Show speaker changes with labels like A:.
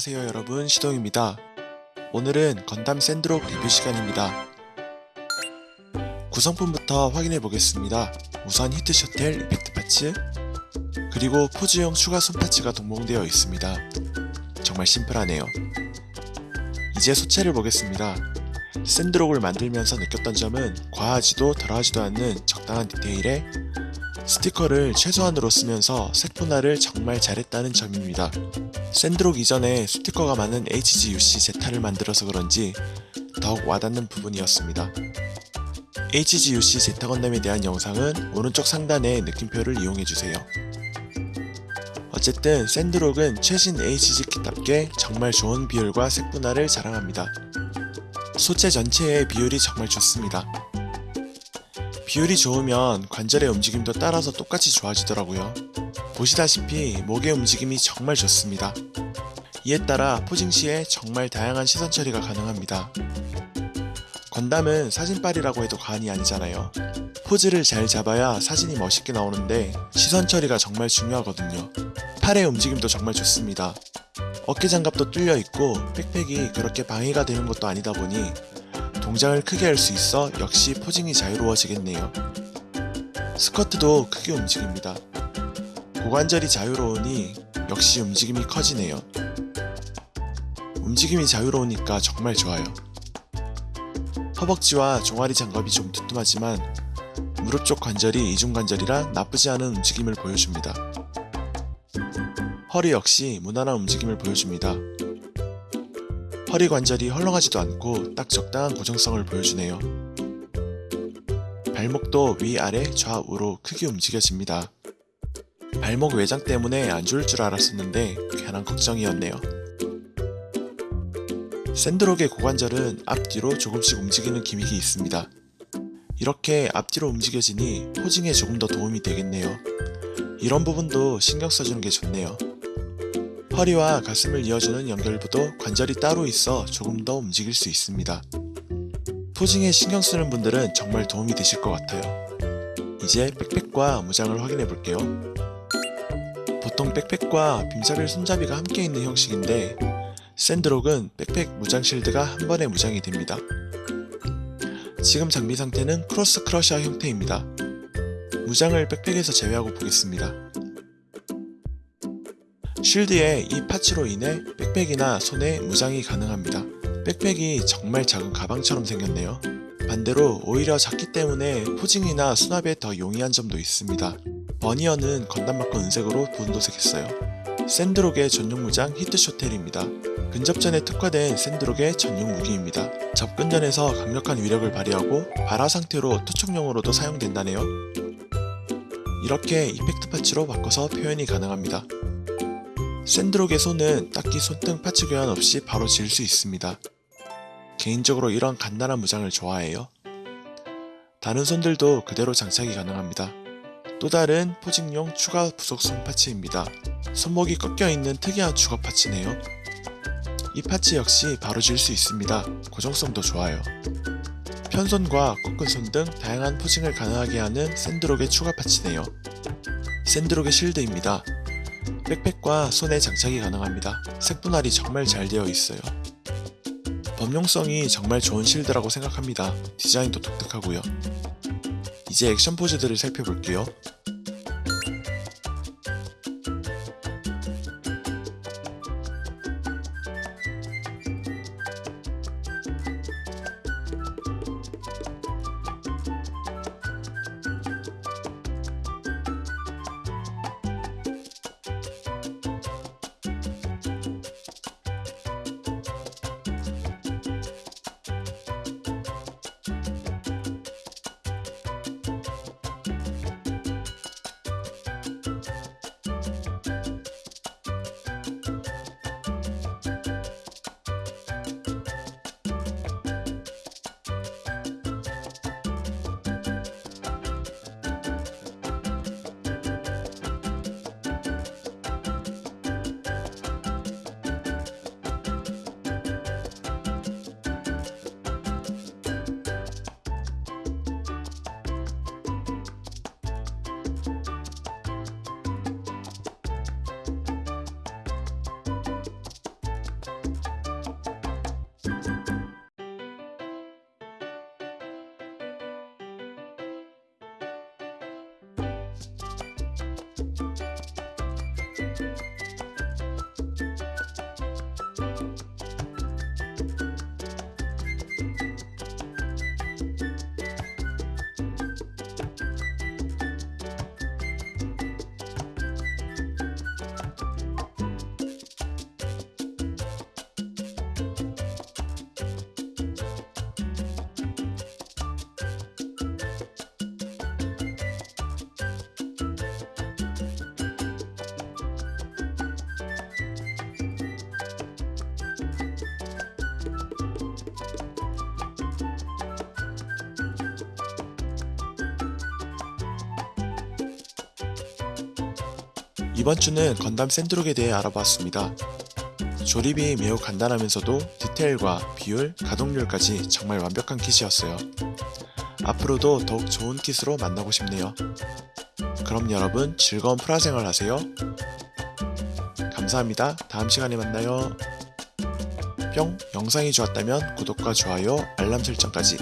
A: 안녕하세요 여러분 시동입니다. 오늘은 건담 샌드록 리뷰 시간입니다. 구성품부터 확인해 보겠습니다. 우선 히트 쇼텔 effect parts 그리고 포즈용 추가 손 parts가 동봉되어 있습니다. 정말 심플하네요. 이제 소체를 보겠습니다. 샌드록을 만들면서 느꼈던 점은 과하지도 덜하지도 않는 적당한 디테일에 스티커를 최소한으로 쓰면서 색 분할을 정말 잘했다는 점입니다. 샌드록 이전에 스티커가 많은 HGUC 제타를 만들어서 그런지 더욱 와닿는 부분이었습니다. HGUC 제타 건담에 대한 영상은 오른쪽 상단의 느낌표를 이용해주세요. 어쨌든 샌드록은 최신 HG키답게 정말 좋은 비율과 색 분할을 자랑합니다. 소체 전체의 비율이 정말 좋습니다. 비율이 좋으면 관절의 움직임도 따라서 똑같이 좋아지더라고요. 보시다시피 목의 움직임이 정말 좋습니다. 이에 따라 포징 시에 정말 다양한 시선 처리가 가능합니다. 건담은 사진빨이라고 해도 과언이 아니잖아요. 포즈를 잘 잡아야 사진이 멋있게 나오는데 시선 처리가 정말 중요하거든요. 팔의 움직임도 정말 좋습니다. 어깨 장갑도 뚫려 있고 백팩이 그렇게 방해가 되는 것도 아니다 보니 동작을 크게 할 수 있어 역시 포징이 자유로워지겠네요. 스커트도 크게 움직입니다. 고관절이 자유로우니 역시 움직임이 커지네요. 움직임이 자유로우니까 정말 좋아요. 허벅지와 종아리 장갑이 좀 두툼하지만 무릎 쪽 관절이 이중관절이라 나쁘지 않은 움직임을 보여줍니다. 허리 역시 무난한 움직임을 보여줍니다. 허리 관절이 헐렁하지도 않고 딱 적당한 고정성을 보여주네요. 발목도 위아래 좌우로 크게 움직여집니다. 발목 외장 때문에 안 좋을 줄 알았었는데 괜한 걱정이었네요. 샌드록의 고관절은 앞뒤로 조금씩 움직이는 기믹이 있습니다. 이렇게 앞뒤로 움직여지니 포징에 조금 더 도움이 되겠네요. 이런 부분도 신경 써주는 게 좋네요. 허리와 가슴을 이어주는 연결부도 관절이 따로 있어 조금 더 움직일 수 있습니다. posing에 신경 쓰는 분들은 정말 도움이 되실 것 같아요. 이제 백팩과 무장을 확인해 볼게요. 보통 백팩과 beam saber 손잡이가 함께 있는 형식인데 샌드록은 백팩 무장 실드가 한 번에 무장이 됩니다. 지금 장비 상태는 크로스 크러셔 형태입니다. 무장을 백팩에서 제외하고 보겠습니다. 쉴드에 이 parts로 인해 백팩이나 손에 무장이 가능합니다. 백팩이 정말 작은 가방처럼 생겼네요. 반대로 오히려 작기 때문에 포징이나 수납에 더 용이한 점도 있습니다. 버니어는 건담마커 은색으로 부분도색했어요. 샌드록의 전용 무장 히트쇼텔입니다. 근접전에 특화된 샌드록의 전용 무기입니다. 접근전에서 강력한 위력을 발휘하고 발화 상태로 투척용으로도 사용된다네요. 이렇게 이펙트 파츠로 바꿔서 표현이 가능합니다. 샌드록의 손은 딱히 손등 파츠 교환 없이 바로 지을 수 있습니다. 개인적으로 이런 간단한 무장을 좋아해요. 다른 손들도 그대로 장착이 가능합니다. 또 다른 포징용 추가 부속 손 파츠입니다. 손목이 꺾여 있는 특이한 주거 파츠네요. 이 파츠 역시 바로 지을 수 있습니다. 고정성도 좋아요. 편손과 꺾은 손 등 다양한 포징을 가능하게 하는 샌드록의 추가 파츠네요. 샌드록의 실드입니다. 백팩과 손에 장착이 가능합니다. 색 분할이 정말 잘 되어 있어요. 범용성이 정말 좋은 실드라고 생각합니다. 디자인도 독특하고요. 이제 액션 포즈들을 살펴볼게요. 이번 주는 건담 샌드록에 대해 알아보았습니다. 조립이 매우 간단하면서도 디테일과 비율, 가동률까지 정말 완벽한 kit이었어요. 앞으로도 더욱 좋은 kit으로 만나고 싶네요. 그럼 여러분 즐거운 프라 생활 하세요. 감사합니다. 다음 시간에 만나요. 뿅! 영상이 좋았다면 구독과 좋아요, 알람 설정까지